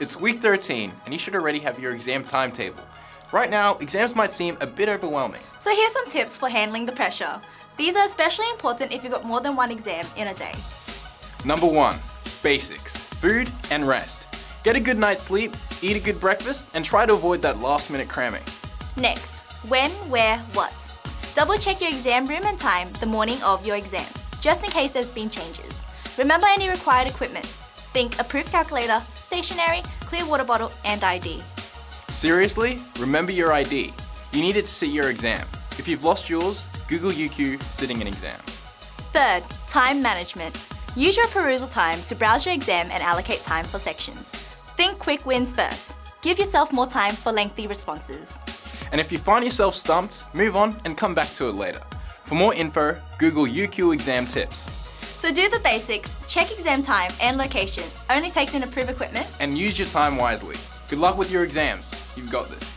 It's week 13 and you should already have your exam timetable. Right now, exams might seem a bit overwhelming. So here's some tips for handling the pressure. These are especially important if you've got more than one exam in a day. Number one, basics, food and rest. Get a good night's sleep, eat a good breakfast, and try to avoid that last minute cramming. Next, when, where, what. Double check your exam room and time the morning of your exam, just in case there's been changes. Remember any required equipment. Think approved calculator, stationery, clear water bottle, and ID. Seriously? Remember your ID. You need it to sit your exam. If you've lost yours, Google UQ sitting an exam. Third, time management. Use your perusal time to browse your exam and allocate time for sections. Think quick wins first. Give yourself more time for lengthy responses. And if you find yourself stumped, move on and come back to it later. For more info, Google UQ exam tips. So do the basics, check exam time and location, only take in approved equipment, And use your time wisely. Good luck with your exams. You've got this.